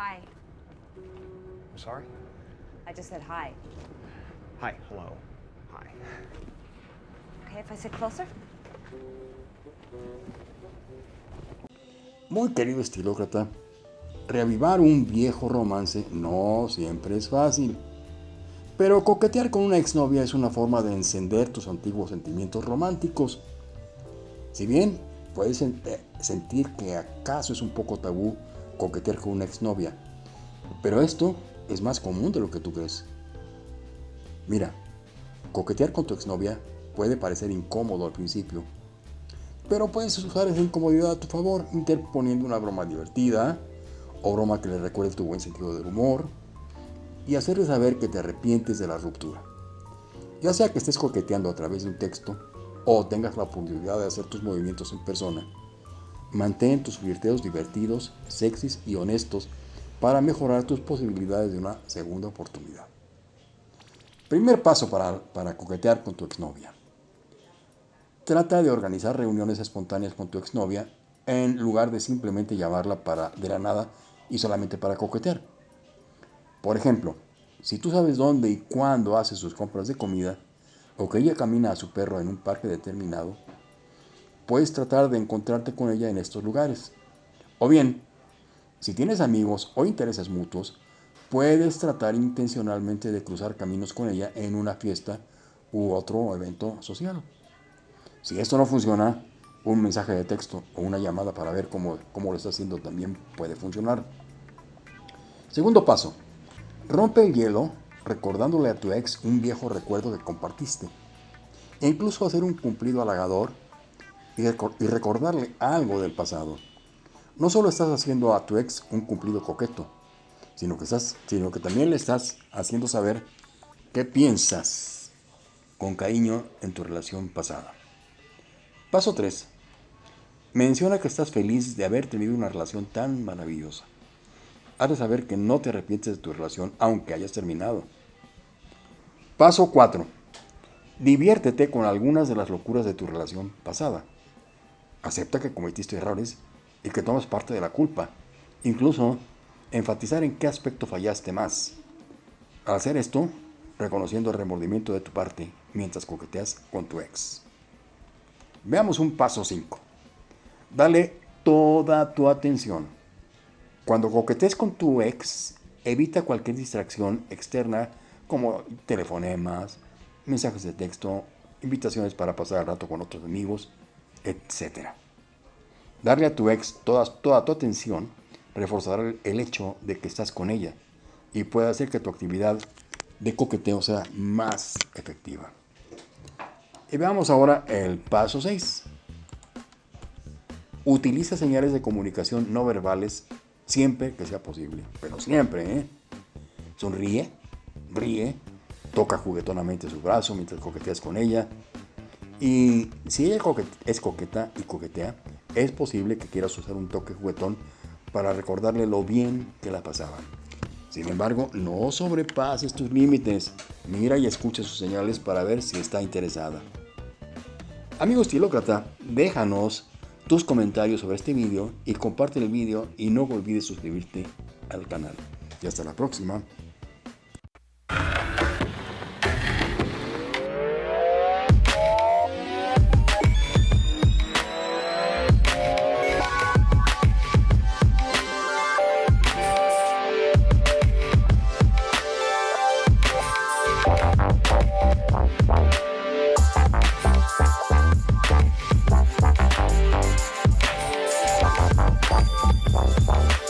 Hi. Sorry? I just said hi. Hi, hello. Hi. Okay, if I sit closer? Muy querido estilócrata, reavivar un viejo romance no siempre es fácil. Pero coquetear con una exnovia es una forma de encender tus antiguos sentimientos románticos. Si bien puedes eh, sentir que acaso es un poco tabú coquetear con una exnovia, pero esto es más común de lo que tú crees. Mira, coquetear con tu exnovia puede parecer incómodo al principio, pero puedes usar esa incomodidad a tu favor, interponiendo una broma divertida o broma que le recuerde tu buen sentido del humor y hacerle saber que te arrepientes de la ruptura. Ya sea que estés coqueteando a través de un texto o tengas la oportunidad de hacer tus movimientos en persona, mantén tus flirteos divertidos, sexys y honestos para mejorar tus posibilidades de una segunda oportunidad. Primer paso para, para coquetear con tu exnovia. Trata de organizar reuniones espontáneas con tu exnovia en lugar de simplemente llamarla para de la nada y solamente para coquetear. Por ejemplo, si tú sabes dónde y cuándo hace sus compras de comida o que ella camina a su perro en un parque determinado, puedes tratar de encontrarte con ella en estos lugares. O bien, si tienes amigos o intereses mutuos, puedes tratar intencionalmente de cruzar caminos con ella en una fiesta u otro evento social. Si esto no funciona, un mensaje de texto o una llamada para ver cómo, cómo lo está haciendo también puede funcionar. Segundo paso, rompe el hielo recordándole a tu ex un viejo recuerdo que compartiste. E incluso hacer un cumplido halagador y, recor- y recordarle algo del pasado. No solo estás haciendo a tu ex un cumplido coqueto, sino que, sino que también le estás haciendo saber qué piensas con cariño en tu relación pasada. Paso 3. Menciona que estás feliz de haber tenido una relación tan maravillosa. Haz de saber que no te arrepientes de tu relación aunque hayas terminado. Paso 4. Diviértete con algunas de las locuras de tu relación pasada. Acepta que cometiste errores y que tomas parte de la culpa. Incluso enfatizar en qué aspecto fallaste más. Al hacer esto, reconociendo el remordimiento de tu parte mientras coqueteas con tu ex. Veamos un paso 5. Dale toda tu atención. Cuando coquetees con tu ex, evita cualquier distracción externa como telefonemas, mensajes de texto, invitaciones para pasar el rato con otros amigos, etc. Darle a tu ex toda, toda tu atención reforzará el, hecho de que estás con ella y puede hacer que tu actividad de coqueteo sea más efectiva. Y veamos ahora el paso 6. Utiliza señales de comunicación no verbales siempre que sea posible, pero siempre, ¿eh? Sonríe, ríe, toca juguetonamente su brazo mientras coqueteas con ella. Y si ella es coqueta y coquetea, es posible que quieras usar un toque juguetón para recordarle lo bien que la pasaban. Sin embargo, no sobrepases tus límites. Mira y escucha sus señales para ver si está interesada. Amigo estilócrata, déjanos tus comentarios sobre este video y comparte el video y no olvides suscribirte al canal. Y hasta la próxima. Bye.